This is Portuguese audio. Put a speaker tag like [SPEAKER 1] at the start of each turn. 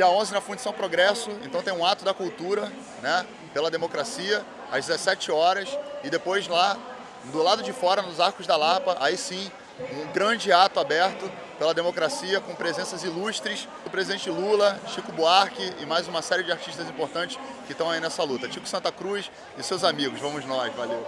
[SPEAKER 1] Dia 11 na Fundição Progresso, então tem um ato da cultura, né, pela democracia, às 17 horas, e depois lá, do lado de fora, nos Arcos da Lapa, aí sim, um grande ato aberto pela democracia, com presenças ilustres do presidente Lula, Chico Buarque e mais uma série de artistas importantes que estão aí nessa luta. Chico Santa Cruz e seus amigos, vamos nós, valeu!